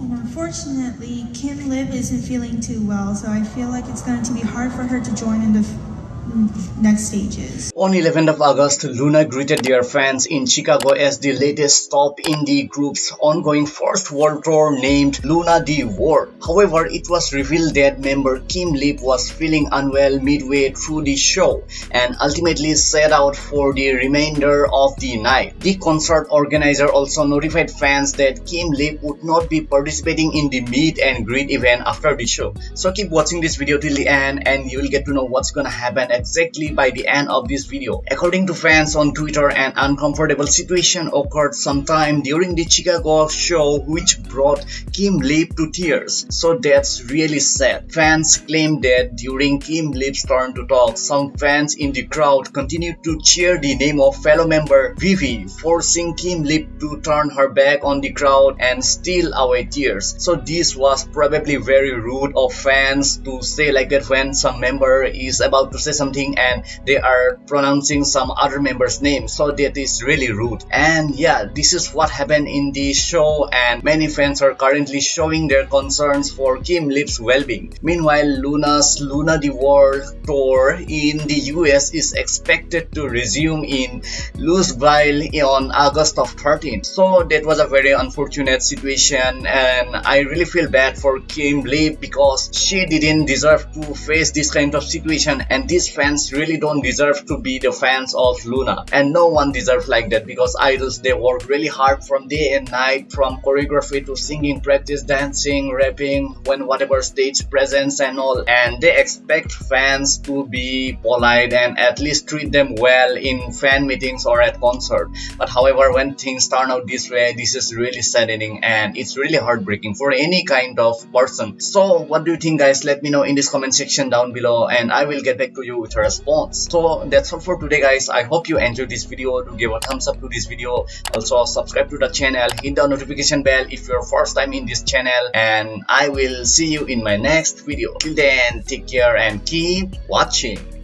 And unfortunately, Kim Lip isn't feeling too well, so I feel like it's going to be hard for her to join in the Mm, next stages. On 11th of August, LOONA greeted their fans in Chicago as the latest stop in the group's ongoing first world tour named LOONA the World. However, it was revealed that member Kim Lip was feeling unwell midway through the show and ultimately set out for the remainder of the night. The concert organizer also notified fans that Kim Lip would not be participating in the meet and greet event after the show. So keep watching this video till the end and you will get to know what's gonna happen exactly by the end of this video. According to fans on Twitter, an uncomfortable situation occurred sometime during the Chicago show which brought Kim Lip to tears. So that's really sad. Fans claim that during Kim Lip's turn to talk, some fans in the crowd continued to cheer the name of fellow member Vivi, forcing Kim Lip to turn her back on the crowd and steal away tears. So this was probably very rude of fans to say like that when some member is about to say something something and they are pronouncing some other member's name so that is really rude. And yeah this is what happened in the show and many fans are currently showing their concerns for Kim Lip's well-being. Meanwhile LOONA's LOONA the World tour in the US is expected to resume in Louisville on August of 13th so that was a very unfortunate situation and I really feel bad for Kim Lip because she didn't deserve to face this kind of situation. And this fans really don't deserve to be the fans of LOONA. And no one deserves like that because idols they work really hard from day and night from choreography to singing practice dancing rapping when whatever stage presence and all. And they expect fans to be polite and at least treat them well in fan meetings or at concert. But however when things turn out this way this is really saddening and it's really heartbreaking for any kind of person. So what do you think guys? Let me know in this comment section down below and I will get back to with a response. So that's all for today guys. I hope you enjoyed this video. Do give a thumbs up to this video. Also subscribe to the channel. Hit the notification bell if you're first time in this channel. And i will see you in my next video. Till then take care and keep watching